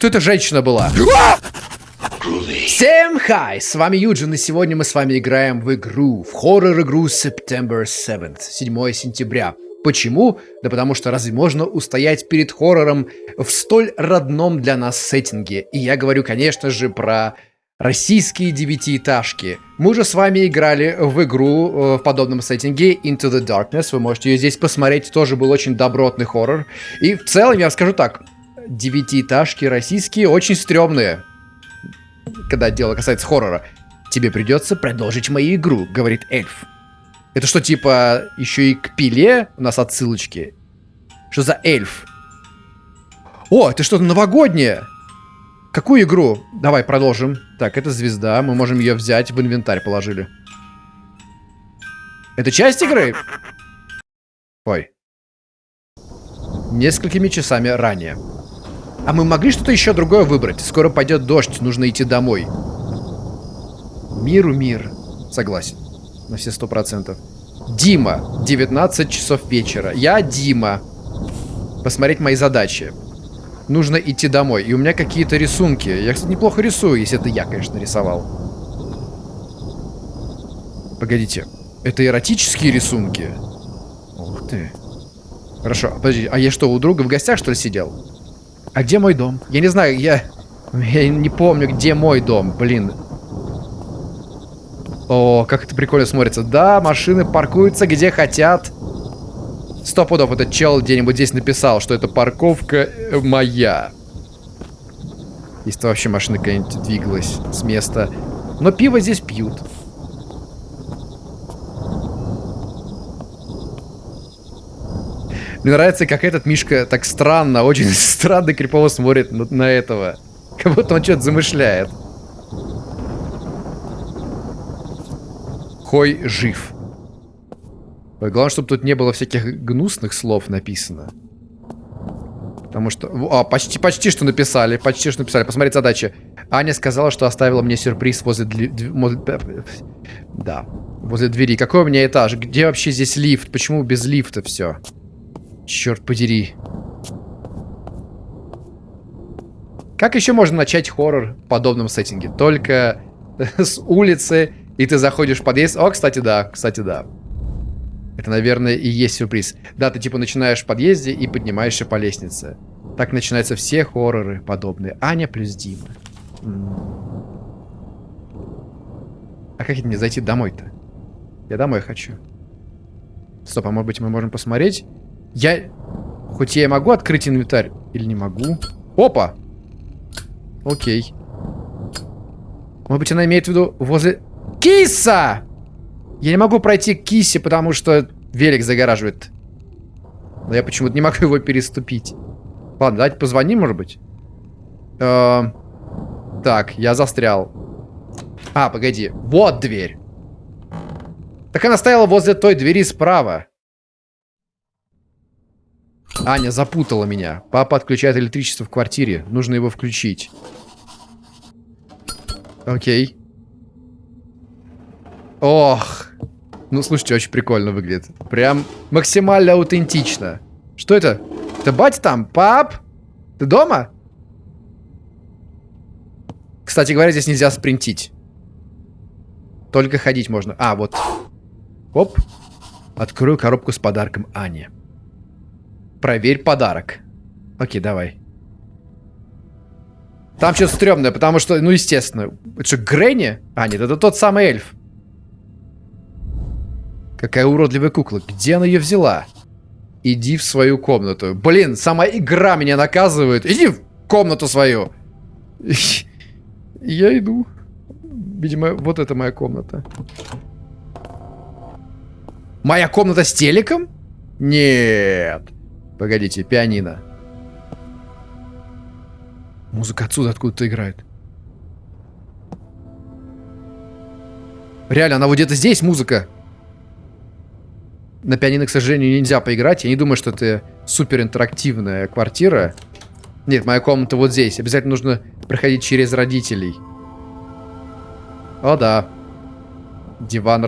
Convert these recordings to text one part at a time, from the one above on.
Кто эта женщина была? Всем хай! С вами Юджин, и сегодня мы с вами играем в игру, в хоррор-игру September 7 7 сентября. Почему? Да потому что разве можно устоять перед хоррором в столь родном для нас сеттинге? И я говорю, конечно же, про российские девятиэтажки. Мы уже с вами играли в игру э, в подобном сеттинге Into the Darkness. Вы можете ее здесь посмотреть. Тоже был очень добротный хоррор. И в целом, я скажу так, девятиэтажки российские очень стрёмные. Когда дело касается хоррора. Тебе придется продолжить мою игру, говорит эльф. Это что, типа, еще и к пиле у нас отсылочки? Что за эльф? О, это что-то новогоднее! Какую игру? Давай продолжим. Так, это звезда. Мы можем ее взять. В инвентарь положили. Это часть игры? Ой. Несколькими часами ранее. А мы могли что-то еще другое выбрать? Скоро пойдет дождь, нужно идти домой. Миру мир. Согласен. На все сто процентов. Дима. 19 часов вечера. Я Дима. Посмотреть мои задачи нужно идти домой. И у меня какие-то рисунки. Я, кстати, неплохо рисую, если это я, конечно, рисовал. Погодите. Это эротические рисунки? Ух ты. Хорошо, подожди, а я что, у друга в гостях, что ли, сидел? А где мой дом? Я не знаю, я... Я не помню, где мой дом, блин. О, как это прикольно смотрится. Да, машины паркуются где хотят. Сто пудов этот чел где-нибудь здесь написал, что это парковка э, моя. Если вообще машина какая-нибудь двигалась с места. Но пиво здесь пьют. Мне нравится, как этот Мишка так странно, очень странно крипово смотрит на, на этого. Как будто он что-то замышляет. Хой жив. Главное, чтобы тут не было всяких гнусных слов написано. Потому что... А, почти, почти что написали. Почти что написали. Посмотреть задачи. Аня сказала, что оставила мне сюрприз возле... Да. Возле двери. Какой у меня этаж? Где вообще здесь лифт? Почему без лифта все? Черт подери. Как еще можно начать хоррор в подобном сеттинге? Только с улицы, и ты заходишь в подъезд. О, кстати, да. Кстати, да. Это, наверное, и есть сюрприз. Да, ты типа начинаешь в подъезде и поднимаешься по лестнице. Так начинаются все хорроры подобные. Аня плюс Дима. А как это мне зайти домой-то? Я домой хочу. Стоп, а может быть мы можем посмотреть? Я... Хоть я и могу открыть инвентарь, или не могу? Опа! Окей. Может быть она имеет в виду возле... Киса! Я не могу пройти к кисе, потому что велик загораживает. Но я почему-то не могу его переступить. Ладно, давайте позвоним, может быть. Э -э так, я застрял. А, погоди. Вот дверь. Так она стояла возле той двери справа. Аня запутала меня. Папа отключает электричество в квартире. Нужно его включить. Окей. Ох. Ну, слушайте, очень прикольно выглядит. Прям максимально аутентично. Что это? Это батя там? Пап? Ты дома? Кстати говоря, здесь нельзя спринтить. Только ходить можно. А, вот. Оп. Открою коробку с подарком Ане. Проверь подарок. Окей, давай. Там что-то стрёмное, потому что, ну, естественно. Это что, Гренни? А, нет, это тот самый эльф. Какая уродливая кукла. Где она ее взяла? Иди в свою комнату. Блин, сама игра меня наказывает. Иди в комнату свою. Я иду. Видимо, вот это моя комната. Моя комната с телеком? Нет. Погодите, пианино. Музыка отсюда откуда-то играет. Реально, она вот где-то здесь музыка. На пианино, к сожалению, нельзя поиграть. Я не думаю, что это супер интерактивная квартира. Нет, моя комната вот здесь. Обязательно нужно проходить через родителей. О, да. Диван,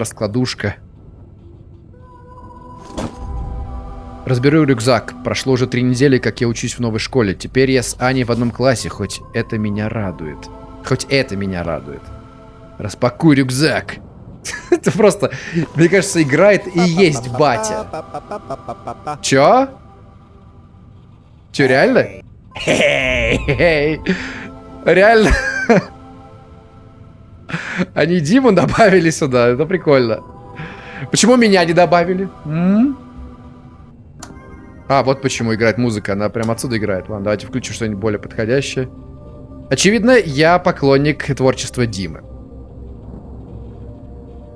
Разберу рюкзак. Прошло уже три недели, как я учусь в новой школе. Теперь я с Аней в одном классе, хоть это меня радует. Хоть это меня радует. Распакуй рюкзак. Это просто, мне кажется, играет и есть батя. Чё? Чё, реально? Реально? Они Диму добавили сюда, это прикольно. Почему меня не добавили? М? А, вот почему играет музыка, она прям отсюда играет. Ладно, давайте включим что-нибудь более подходящее. Очевидно, я поклонник творчества Димы.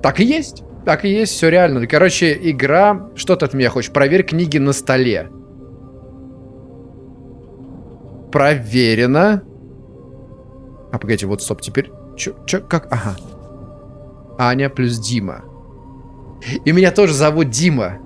Так и есть. Так и есть, все реально. Короче, игра... Что ты от меня хочешь? Проверь книги на столе. Проверено. А, погодите, вот стоп, теперь... Чё, чё, как? Ага. Аня плюс Дима. И меня тоже зовут Дима.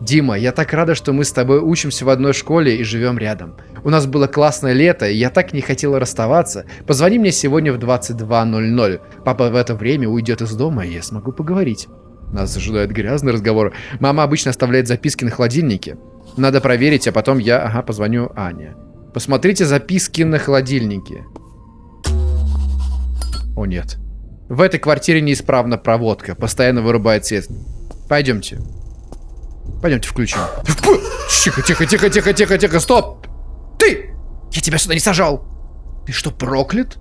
Дима, я так рада, что мы с тобой учимся в одной школе и живем рядом. У нас было классное лето, и я так не хотела расставаться. Позвони мне сегодня в 22.00. Папа в это время уйдет из дома, и я смогу поговорить. Нас ожидает грязный разговор. Мама обычно оставляет записки на холодильнике. Надо проверить, а потом я, ага, позвоню Ане. Посмотрите записки на холодильнике. О, нет. В этой квартире неисправна проводка. Постоянно вырубает свет. Пойдемте. Пойдемте включим. Тихо, тихо, тихо, тихо, тихо, тихо, стоп! Ты! Я тебя сюда не сажал! Ты что, проклят?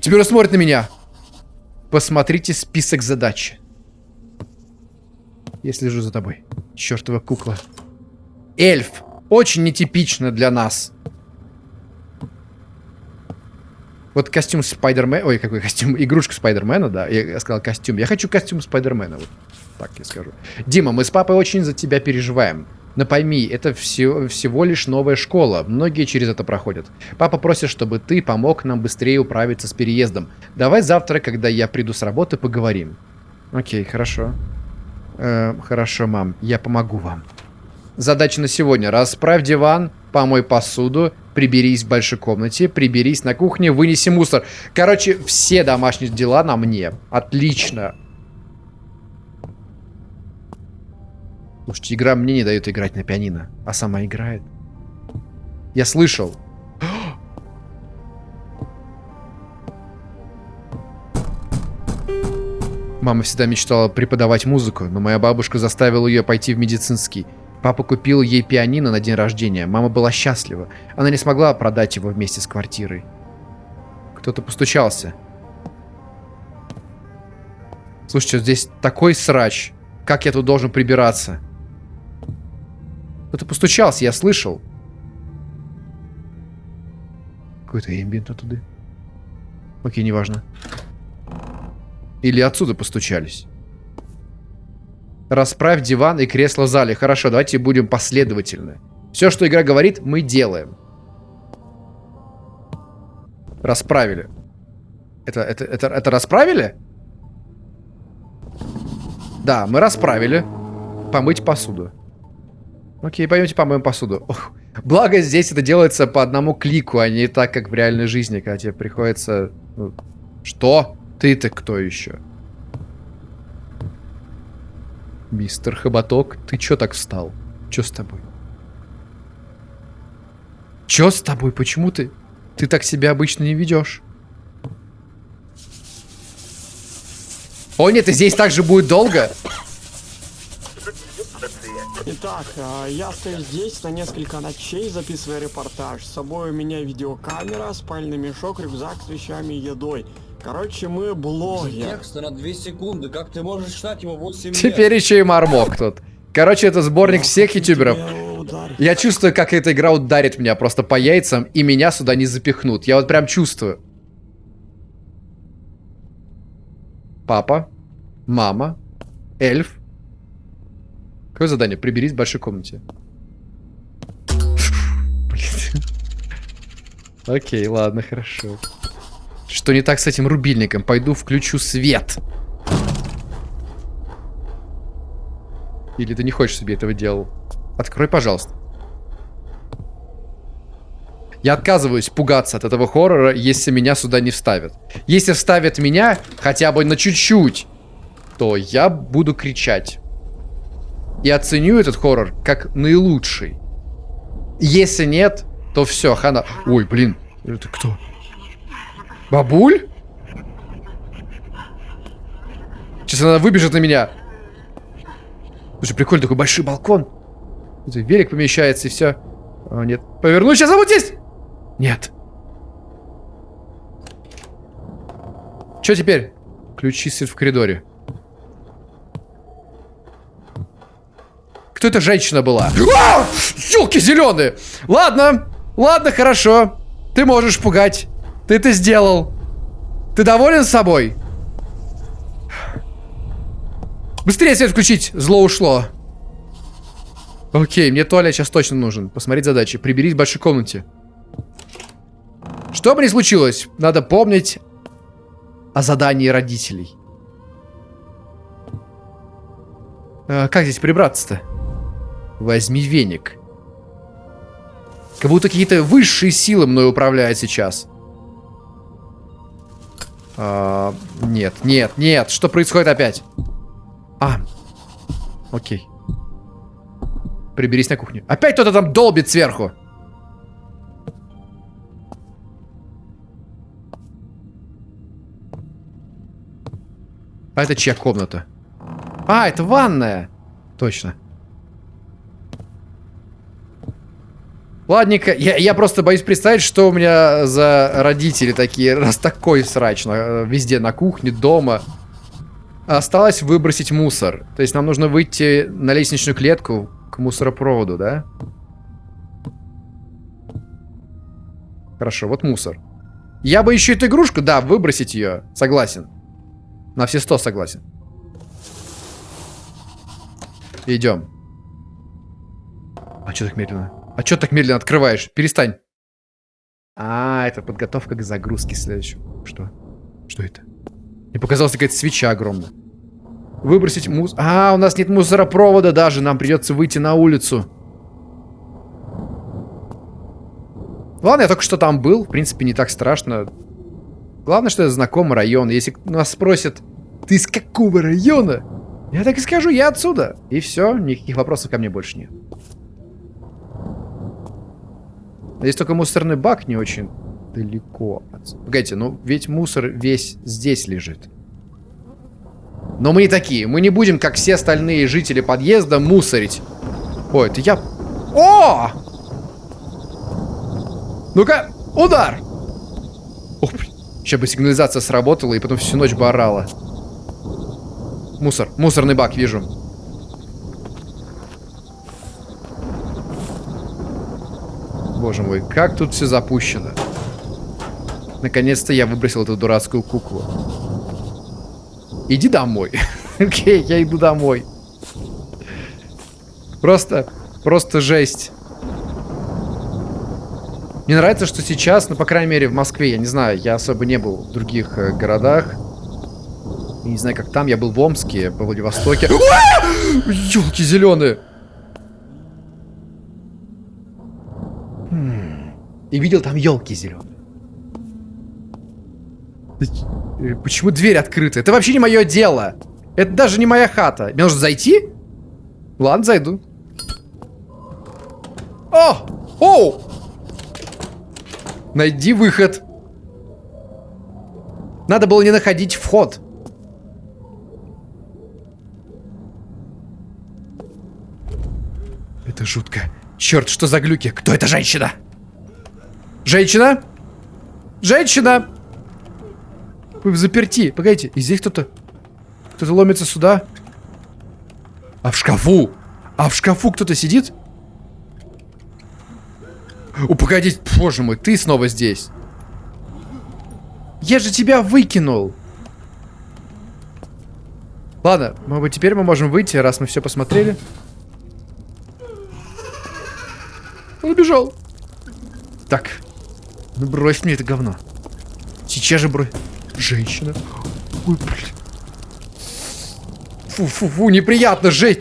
Теперь он смотрит на меня. Посмотрите список задач. Я слежу за тобой. Чертова кукла. Эльф. Очень нетипично для нас. Вот костюм Спайдермена... Ой, какой костюм? Игрушка Спайдермена, да. Я сказал костюм. Я хочу костюм Спайдермена. Вот так я скажу. Дима, мы с папой очень за тебя переживаем. Но пойми, это все, всего лишь новая школа. Многие через это проходят. Папа просит, чтобы ты помог нам быстрее управиться с переездом. Давай завтра, когда я приду с работы, поговорим. Окей, хорошо. Э, хорошо, мам. Я помогу вам. Задача на сегодня. Расправь диван, помой посуду, приберись в большой комнате, приберись на кухне, вынеси мусор. Короче, все домашние дела на мне. Отлично. Слушайте, игра мне не дает играть на пианино, а сама играет. Я слышал. Мама всегда мечтала преподавать музыку, но моя бабушка заставила ее пойти в медицинский. Папа купил ей пианино на день рождения. Мама была счастлива. Она не смогла продать его вместе с квартирой. Кто-то постучался. Слушайте, здесь такой срач. Как я тут должен прибираться? Кто-то постучался, я слышал. Какой-то эмбиент оттуда. Окей, неважно. Или отсюда постучались. Расправь диван и кресло в зале. Хорошо, давайте будем последовательны. Все, что игра говорит, мы делаем. Расправили. Это, это, это, это расправили? Да, мы расправили. Помыть посуду. Окей, пойдемте помоем посуду. Ох, благо здесь это делается по одному клику, а не так, как в реальной жизни, когда тебе приходится... Ну, что? Ты-то кто еще? Мистер Хоботок, ты чё так встал? Чё с тобой? Чё с тобой? Почему ты... Ты так себя обычно не ведешь? О нет, и здесь также будет долго? Итак, а, я стою здесь на несколько ночей, записывая репортаж. С собой у меня видеокамера, спальный мешок, рюкзак с вещами и едой. Короче, мы блогер. Текст на 2 секунды. Как ты можешь читать его 8 лет? Теперь еще и Мармок тут. Короче, это сборник всех ютуберов. Я чувствую, как эта игра ударит меня просто по яйцам, и меня сюда не запихнут. Я вот прям чувствую. Папа, мама, эльф. Какое задание? Приберись в большой комнате. Окей, ладно, хорошо. Что не так с этим рубильником? Пойду включу свет. Или ты не хочешь себе этого делал? Открой, пожалуйста. Я отказываюсь пугаться от этого хоррора, если меня сюда не вставят. Если вставят меня хотя бы на чуть-чуть, то я буду кричать. И оценю этот хоррор как наилучший. Если нет, то все, хана... Ой, блин, это кто? Бабуль? Сейчас она выбежит на меня. Слушай, прикольно, такой большой балкон. Велик помещается и все. О, нет. Поверну, сейчас а вот здесь! Нет. Что теперь? Ключи свет в коридоре. Кто эта женщина была? А! Зеленые! Ладно, ладно, хорошо. Ты можешь пугать. Ты это сделал. Ты доволен собой? Быстрее свет включить! Зло ушло. Окей, мне туалет сейчас точно нужен. Посмотреть задачи. Приберись в большой комнате. Что бы ни случилось, надо помнить о задании родителей. А, как здесь прибраться-то? Возьми веник. Как будто какие-то высшие силы мной управляют сейчас. А, нет, нет, нет. Что происходит опять? А, окей. Приберись на кухню. Опять кто-то там долбит сверху. А это чья комната? А, это ванная. Точно. Ладненько, я, я просто боюсь представить, что у меня за родители такие, раз такой срач на, везде, на кухне, дома. Осталось выбросить мусор. То есть нам нужно выйти на лестничную клетку, к мусоропроводу, да? Хорошо, вот мусор. Я бы еще эту игрушку, да, выбросить ее. Согласен. На все сто согласен. Идем. А что так медленно? А что так медленно открываешь? Перестань. А, это подготовка к загрузке следующего. Что? Что это? Мне показалось, какая-то свеча огромная. Выбросить мус... А, у нас нет мусоропровода даже. Нам придется выйти на улицу. Ладно, я только что там был. В принципе, не так страшно. Главное, что это знакомый район. Если нас спросят, ты из какого района? Я так и скажу, я отсюда. И все, никаких вопросов ко мне больше нет. Здесь только мусорный бак не очень далеко. Погодите, ну ведь мусор весь здесь лежит. Но мы не такие. Мы не будем, как все остальные жители подъезда, мусорить. Ой, это я... О! Ну-ка, удар! Ох, блин. Сейчас бы сигнализация сработала, и потом всю ночь бы орала. Мусор. Мусорный бак, вижу. Боже мой, как тут все запущено. Наконец-то я выбросил эту дурацкую куклу. Иди домой. Окей, я иду домой. Просто, просто жесть. Мне нравится, что сейчас, ну, по крайней мере, в Москве, я не знаю, я особо не был в других э, городах. Я не знаю, как там, я был в Омске, во Владивостоке. Елки зеленые! И видел там елки зеленые. Э, почему дверь открыта? Это вообще не мое дело. Это даже не моя хата. Мне нужно зайти? Ладно, зайду. О! О! Найди выход. Надо было не находить вход. Это жутко. Черт, что за глюки? Кто эта женщина? Женщина? Женщина! Вы в заперти. Погодите, и здесь кто-то... Кто-то ломится сюда. А в шкафу? А в шкафу кто-то сидит? О, погодите, боже мой, ты снова здесь. Я же тебя выкинул. Ладно, может быть, теперь мы можем выйти, раз мы все посмотрели. Он убежал. Так. Ну брось мне это говно. Сейчас же брось. Женщина. Ой, блин. Фу-фу-фу, неприятно, жесть.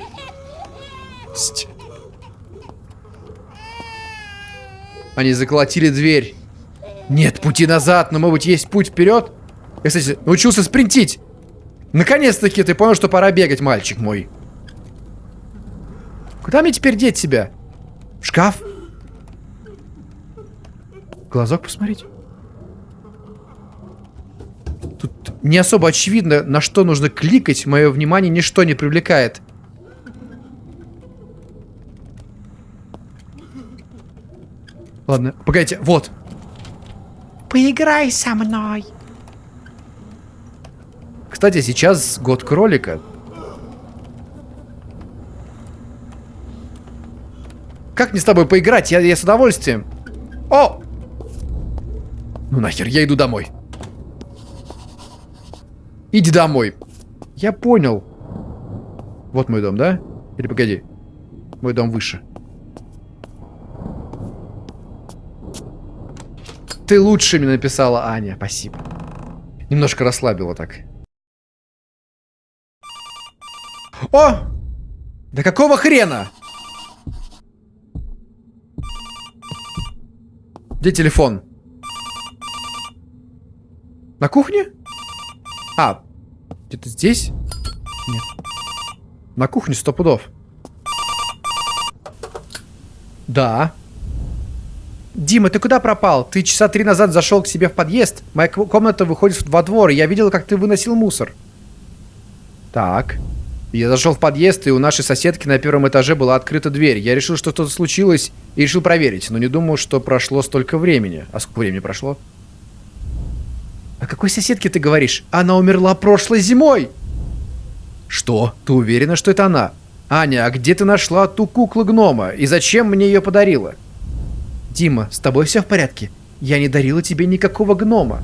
Они заколотили дверь. Нет пути назад, но, может быть, есть путь вперед? Я, кстати, научился спринтить. Наконец-таки ты понял, что пора бегать, мальчик мой. Куда мне теперь деть себя? В шкаф? Глазок посмотреть. Тут не особо очевидно, на что нужно кликать. Мое внимание ничто не привлекает. Ладно, погодите, вот. Поиграй со мной. Кстати, сейчас год кролика. Как мне с тобой поиграть? Я, я с удовольствием. О! Ну нахер, я иду домой. Иди домой. Я понял. Вот мой дом, да? Или погоди. Мой дом выше. Ты лучше мне написала, Аня. Спасибо. Немножко расслабила так. О! Да какого хрена? Где телефон? На кухне? А, где-то здесь? Нет. На кухне сто пудов. Да. Дима, ты куда пропал? Ты часа три назад зашел к себе в подъезд. Моя комната выходит во двор, и я видел, как ты выносил мусор. Так. Я зашел в подъезд, и у нашей соседки на первом этаже была открыта дверь. Я решил, что что-то случилось, и решил проверить, но не думал, что прошло столько времени. А сколько времени прошло? Какой соседке ты говоришь? Она умерла прошлой зимой! Что? Ты уверена, что это она? Аня, а где ты нашла ту куклу-гнома? И зачем мне ее подарила? Дима, с тобой все в порядке? Я не дарила тебе никакого гнома.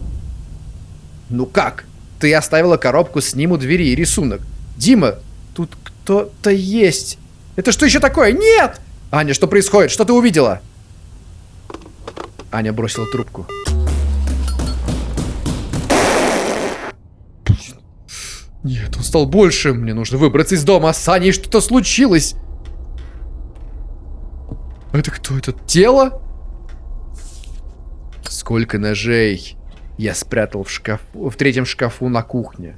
Ну как? Ты оставила коробку с ним у двери и рисунок. Дима, Тут кто-то есть. Это что еще такое? Нет! Аня, что происходит? Что ты увидела? Аня бросила трубку. Нет, он стал больше. Мне нужно выбраться из дома. С Аней что-то случилось. Это кто? Это тело? Сколько ножей я спрятал в шкафу, в третьем шкафу на кухне.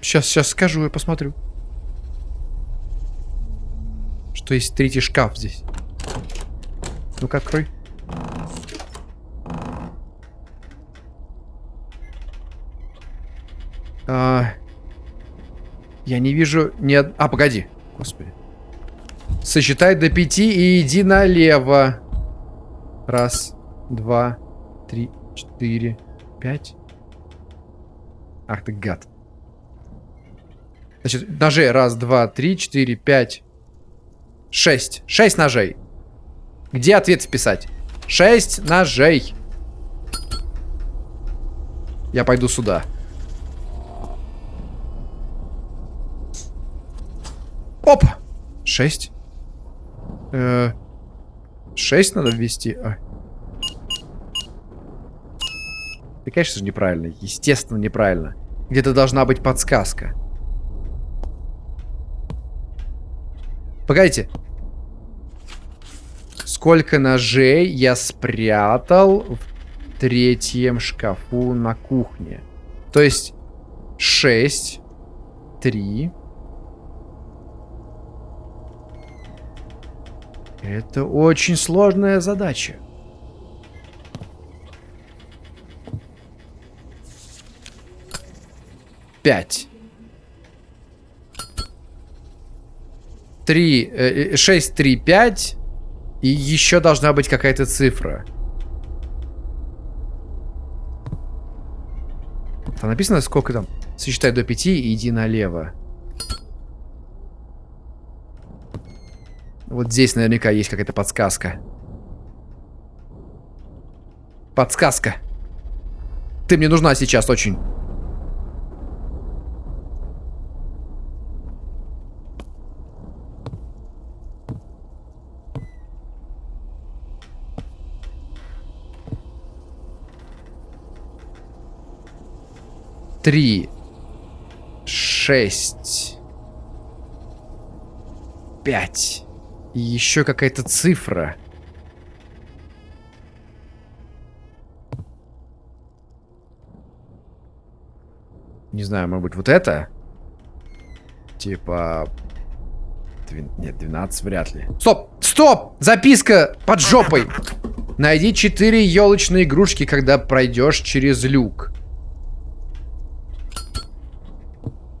Сейчас, сейчас скажу, я посмотрю. Что есть третий шкаф здесь. Ну-ка, открой. А, я не вижу ни. А, погоди. Господи. Сосчитай до пяти и иди налево. Раз, два, три, четыре, пять. Ах ты гад. Значит, ножей. Раз, два, три, четыре, пять, шесть. Шесть ножей. Где ответ вписать? Шесть ножей. Я пойду сюда. Опа! Шесть. Э -э шесть надо ввести. А. Это, конечно же, неправильно. Естественно, неправильно. Где-то должна быть подсказка. Погодите. Сколько ножей я спрятал в третьем шкафу на кухне? То есть 6, 3. Это очень сложная задача. Пять. 3, 6, 3, 5. И еще должна быть какая-то цифра. Там написано, сколько там? Сосчитай до 5 и иди налево. Вот здесь наверняка есть какая-то подсказка. Подсказка. Ты мне нужна сейчас очень. три, шесть, пять. И еще какая-то цифра. Не знаю, может быть, вот это? Типа... Нет, 12 вряд ли. Стоп! Стоп! Записка под жопой! Найди 4 елочные игрушки, когда пройдешь через люк.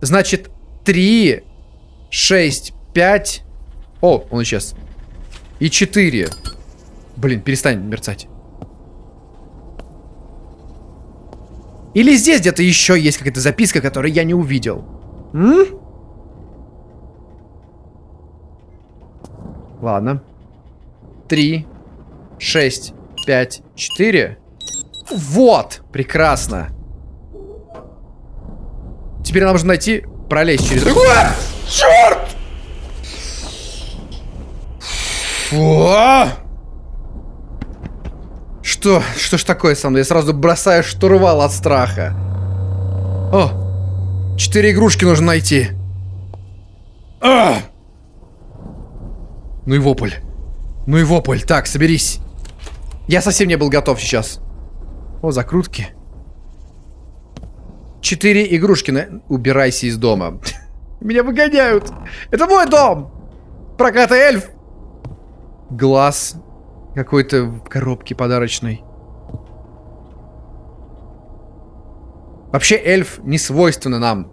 Значит, 3, 6, 5... О, он исчез. И 4. Блин, перестань мерцать. Или здесь где-то еще есть какая-то записка, которую я не увидел. М? Ладно. Три, шесть, пять, четыре. Вот! Прекрасно. Теперь нам нужно найти, пролезть через... Черт! Фу! Что? Что ж такое со мной? Я сразу бросаю штурвал от страха. О! Четыре игрушки нужно найти. А! Ну и вопль. Ну и вопль. Так, соберись. Я совсем не был готов сейчас. О, закрутки. Четыре игрушки. На... Убирайся из дома. Меня выгоняют. Это мой дом. Прокатый эльф. Глаз какой-то в коробке подарочной. Вообще эльф не свойственно нам.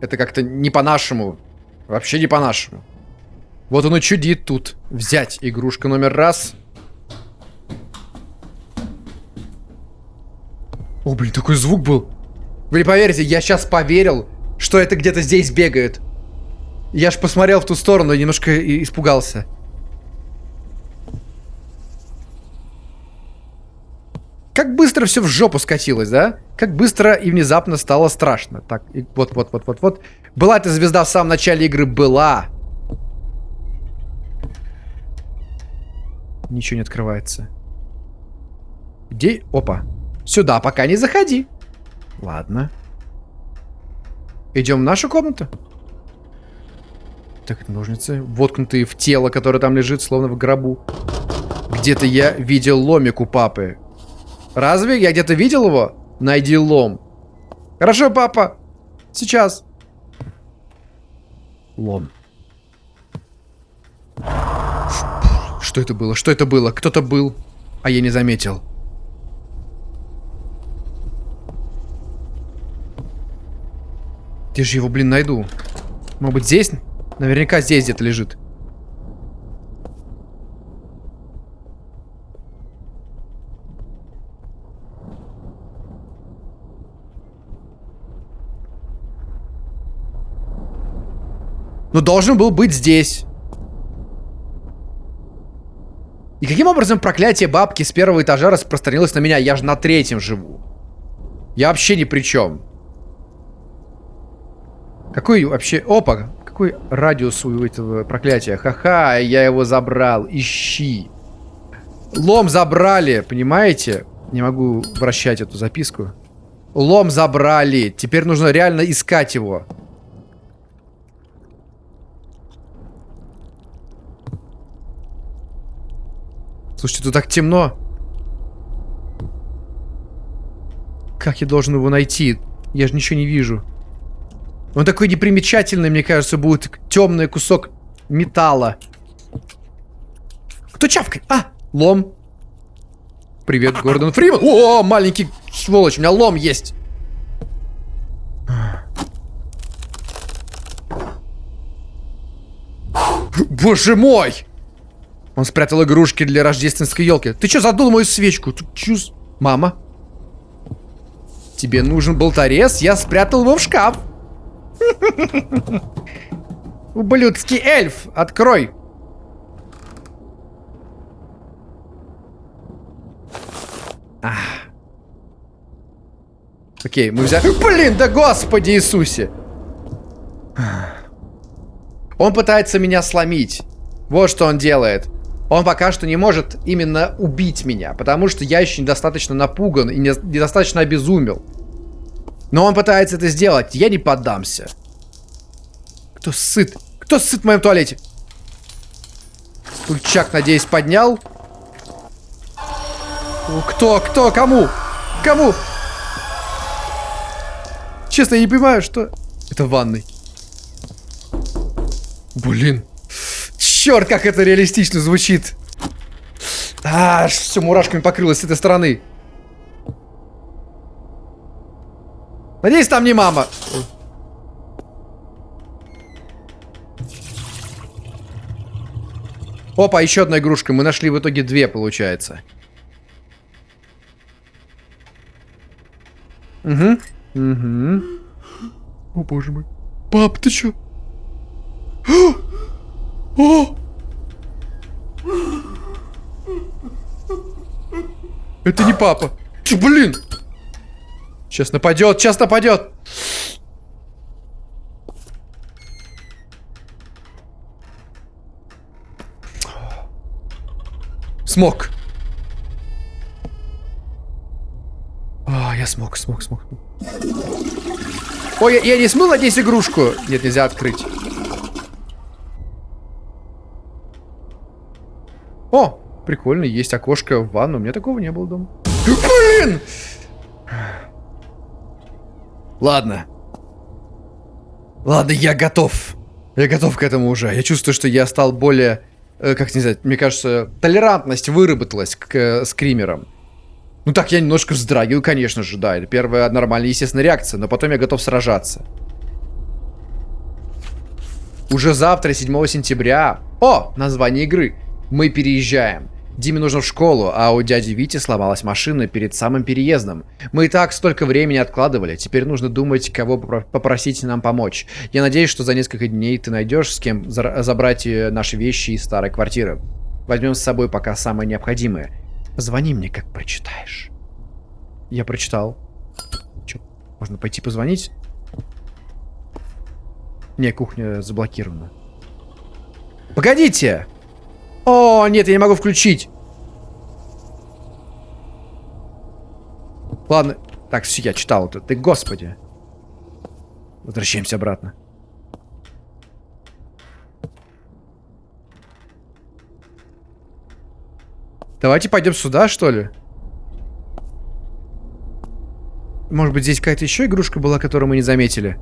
Это как-то не по-нашему. Вообще не по-нашему. Вот он и чудит тут. Взять игрушка номер раз. О, блин, такой звук был. Вы не поверите, я сейчас поверил, что это где-то здесь бегает. Я ж посмотрел в ту сторону и немножко испугался. Как быстро все в жопу скатилось, да? Как быстро и внезапно стало страшно. Так, вот, вот, вот, вот, вот. Была эта звезда в самом начале игры, была. Ничего не открывается. Где? Опа. Сюда пока не заходи. Ладно. Идем в нашу комнату. Так, ножницы, воткнутые в тело, которое там лежит, словно в гробу. Где-то я видел ломик у папы. Разве? Я где-то видел его? Найди лом. Хорошо, папа. Сейчас. Лом. Что это было? Что это было? Кто-то был, а я не заметил. Где же его, блин, найду? Может быть, здесь? Наверняка здесь где-то лежит. Но должен был быть здесь. И каким образом проклятие бабки с первого этажа распространилось на меня? Я же на третьем живу. Я вообще ни при чем. Какой вообще... Опа! Какой радиус у этого проклятия? Ха-ха, я его забрал. Ищи. Лом забрали, понимаете? Не могу вращать эту записку. Лом забрали. Теперь нужно реально искать его. Слушайте, тут так темно. Как я должен его найти? Я же ничего не вижу. Он такой непримечательный, мне кажется, будет темный кусок металла. Кто чавкает? А, лом. Привет, Гордон Фриман. О, маленький сволочь, у меня лом есть. Боже мой! Он спрятал игрушки для рождественской елки. Ты что, задул мою свечку? Ты чуз... Мама? Тебе нужен болторез? Я спрятал его в шкаф. Ублюдский эльф, открой. Окей, мы взяли... Блин, да господи Иисусе! Он пытается меня сломить. Вот что он делает. Он пока что не может именно убить меня, потому что я еще недостаточно напуган и не- недостаточно обезумел. Но он пытается это сделать, я не поддамся. Кто сыт? Кто сыт в моем туалете? Стульчак, надеюсь, поднял. Кто? Кто? Кому? Кому? Честно, я не понимаю, что... Это ванной. Блин. Черт, как это реалистично звучит. А, все мурашками покрылось с этой стороны. Надеюсь, там не мама. Опа, еще одна игрушка. Мы нашли в итоге две, получается. Угу. Угу. О, боже мой. Пап, ты чё? О! Это не папа. Чё, блин? Сейчас нападет, сейчас нападет. Смог. А, я смог, смог, смог. Ой, я, я не смыл, надеюсь, игрушку. Нет, нельзя открыть. О, прикольно, есть окошко в ванну. У меня такого не было дома. Блин! Ладно. Ладно, я готов. Я готов к этому уже. Я чувствую, что я стал более Э, как не знаю, мне кажется, толерантность выработалась к э, скримерам. Ну так, я немножко вздрагиваю, конечно же, да. Это первая нормальная, естественная реакция, но потом я готов сражаться. Уже завтра, 7 сентября... О, название игры. Мы переезжаем. Диме нужно в школу, а у дяди Вити сломалась машина перед самым переездом. Мы и так столько времени откладывали, теперь нужно думать, кого попросить нам помочь. Я надеюсь, что за несколько дней ты найдешь с кем забрать э, наши вещи из старой квартиры. Возьмем с собой пока самое необходимое. Звони мне, как прочитаешь. Я прочитал. Че, можно пойти позвонить? Не, кухня заблокирована. Погодите! О, нет, я не могу включить. Ладно. Так, все, я читал это. Ты, господи. Возвращаемся обратно. Давайте пойдем сюда, что ли? Может быть, здесь какая-то еще игрушка была, которую мы не заметили?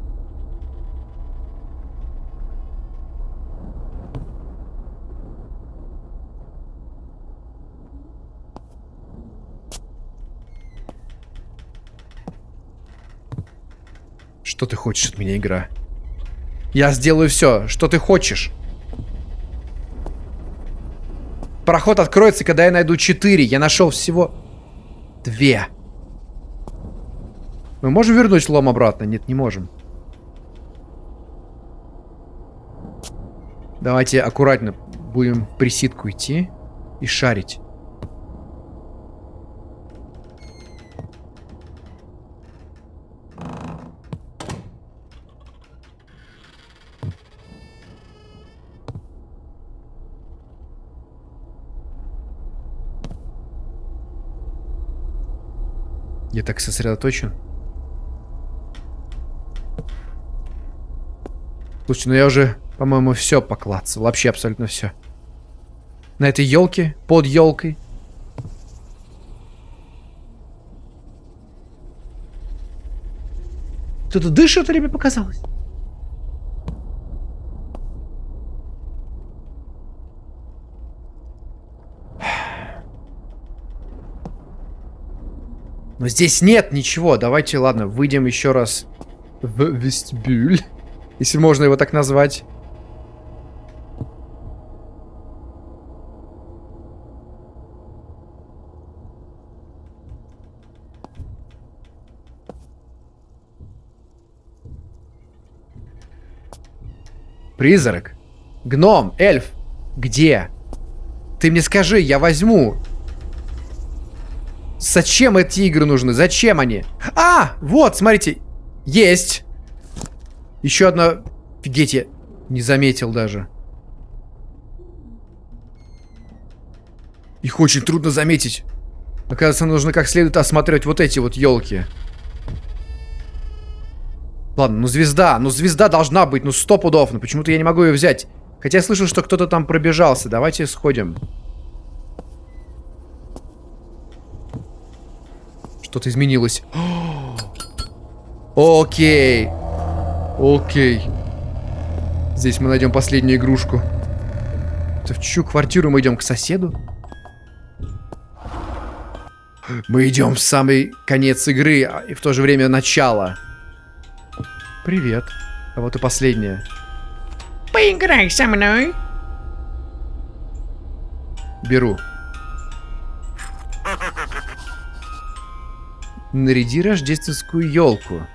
Что ты хочешь от меня, игра? Я сделаю все, что ты хочешь. Проход откроется, когда я найду 4. Я нашел всего две. Мы можем вернуть лом обратно? Нет, не можем. Давайте аккуратно будем присидку идти и шарить. Я так сосредоточен. Слушайте, ну я уже, по-моему, все поклацал. Вообще абсолютно все. На этой елке, под елкой. Кто-то дышит или мне показалось? Но здесь нет ничего. Давайте, ладно, выйдем еще раз в вестибюль. Если можно его так назвать. Призрак. Гном, эльф. Где? Ты мне скажи, я возьму. Зачем эти игры нужны? Зачем они? А, вот, смотрите. Есть. Еще одна... Офигеть, я не заметил даже. Их очень трудно заметить. Оказывается, нужно как следует осмотреть вот эти вот елки. Ладно, ну звезда. Ну звезда должна быть, ну сто пудов. Но почему-то я не могу ее взять. Хотя я слышал, что кто-то там пробежался. Давайте сходим. Что-то изменилось. Окей. Окей. Здесь мы найдем последнюю игрушку. Это в чью квартиру мы идем? К соседу? Мы идем в самый конец игры, а- и в то же время начало. Привет. А вот и последняя. Поиграй со мной. Беру. Наряди рождественскую елку.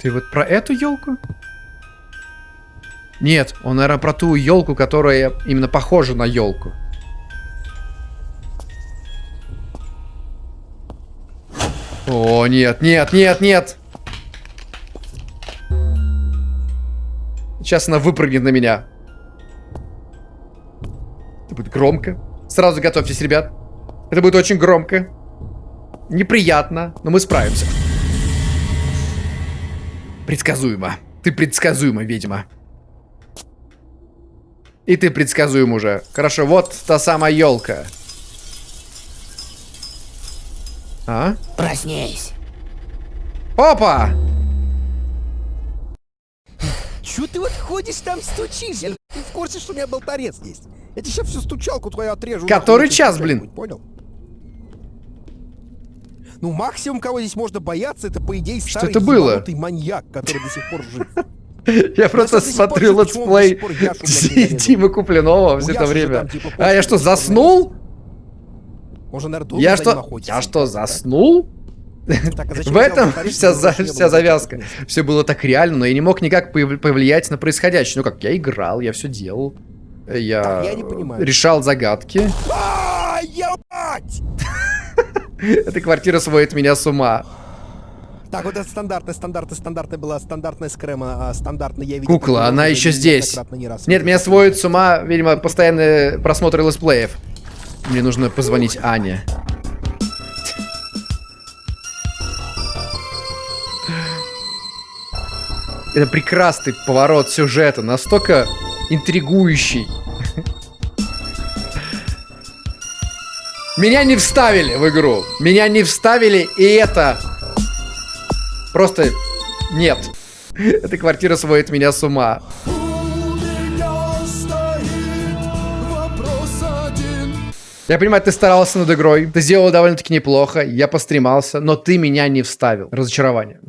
Ты вот про эту елку? Нет, он, наверное, про ту елку, которая именно похожа на елку. О, нет, нет, нет, нет! Сейчас она выпрыгнет на меня. Это будет громко. Сразу готовьтесь, ребят. Это будет очень громко. Неприятно, но мы справимся. Предсказуемо. Ты предсказуема, ведьма. И ты предсказуем уже. Хорошо, вот та самая елка. А? Проснись. Опа! Чё ты вот ходишь там стучишь? Я, ты в курсе, что у меня был торец есть? Я тебе сейчас всю стучалку твою отрежу. Который час, блин? Понял? Ну, максимум, кого здесь можно бояться, это, по идее, старый это было? маньяк, который до сих пор жив. Я просто смотрю летсплей зарезал? Тимы Купленова все это время. типа, А я что, типа, заснул? Наверное, Я что, охотится. я что, заснул? Так, а В этом вся, за- завязка. Все было так реально, но я не мог никак повли- повлиять на происходящее. Ну как, я играл, я все делал. Я, Так, я решал загадки. А, ебать! Эта квартира сводит меня с ума. Так, вот это стандартная, стандартная, стандартная была стандартная скрема, а стандартная я видел. Кукла, она еще здесь. не раз. Нет, меня сводит с ума, видимо, постоянные просмотры летсплеев. Мне нужно позвонить Ане. Это прекрасный поворот сюжета, настолько интригующий. Меня не вставили в игру. Меня не вставили, и это... Просто нет. Эта квартира сводит меня с ума. Я понимаю, ты старался над игрой, ты сделал довольно-таки неплохо, я постремался, но ты меня не вставил. Разочарование.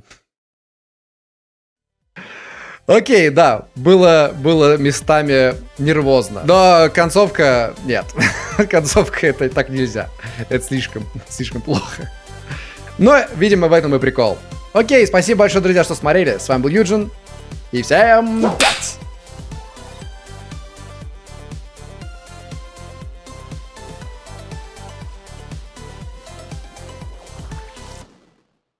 Окей, да, было, было местами нервозно. Но концовка... Нет. концовка это так нельзя. Это слишком, слишком плохо. Но, видимо, в этом и прикол. Окей, спасибо большое, друзья, что смотрели. С вами был Юджин. И всем пять!